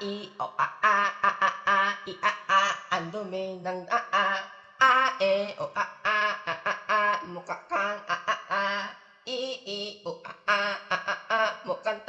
i o a a a a a i a a ando dang a a a e o a a a a a mukakang a a a i i o a a a a a mukang